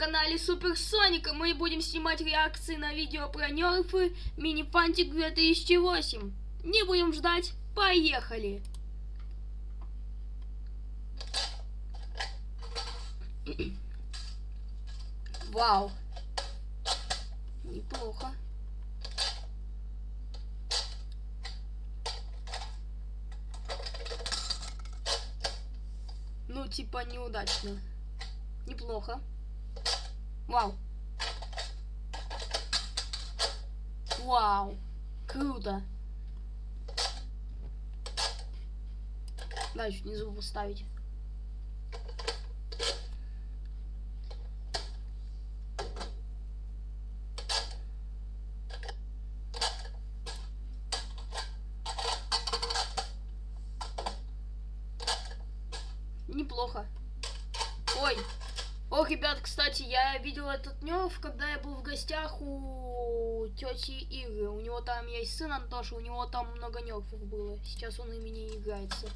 канале Суперсоник, и мы будем снимать реакции на видео про нерфы Минифантик 2008. Не будем ждать, поехали! Вау! Неплохо. Ну, типа, неудачно. Неплохо. Вау. Вау. Круто. Дальше внизу поставить. Неплохо. Ой. Ох, ребят, кстати, я видел этот нерв, когда я был в гостях у тети Игры. У него там есть сын Антоша, у него там много нерфов было. Сейчас он ими не играется.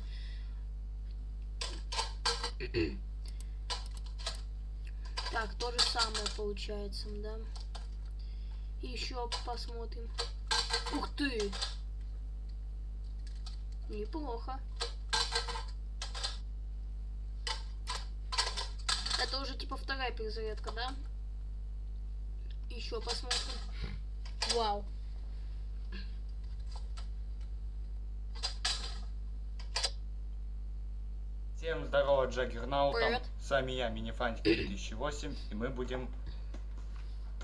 Так, то же самое получается, да. Еще посмотрим. Ух ты! Неплохо. Это уже типа вторая перезарядка, да? Еще посмотрим. Вау. Всем здорово, Джаггернаутом. С вами я, Минифантик 2008, и мы будем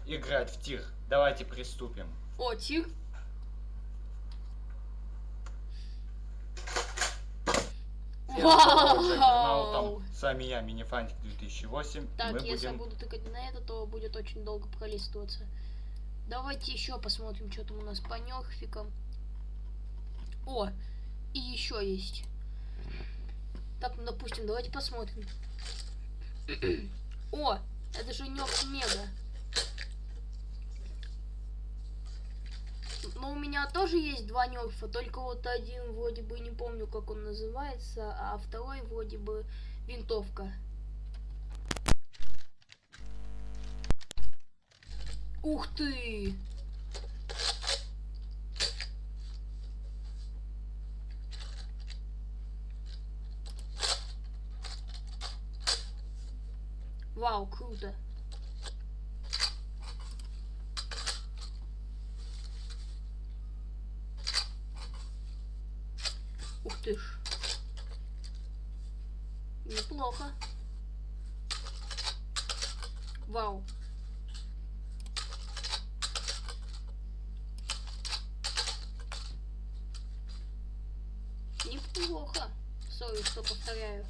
играть в тир. Давайте приступим. О, тир. Вау! Джаггернаутом. С вами я, Минифантик 2008, и Так, мы если я будем... буду тыкать на это, то будет очень долго пролистываться. Давайте еще посмотрим, что там у нас по нерфикам. О, и еще есть. Так, ну, допустим, давайте посмотрим. О, это же нерф мега. Но у меня тоже есть два нерфа, только вот один вроде бы не помню, как он называется, а второй вроде бы винтовка. Ух ты! Вау, круто. Ух ты ж. Неплохо. Вау. Неплохо. Сори, что повторяю.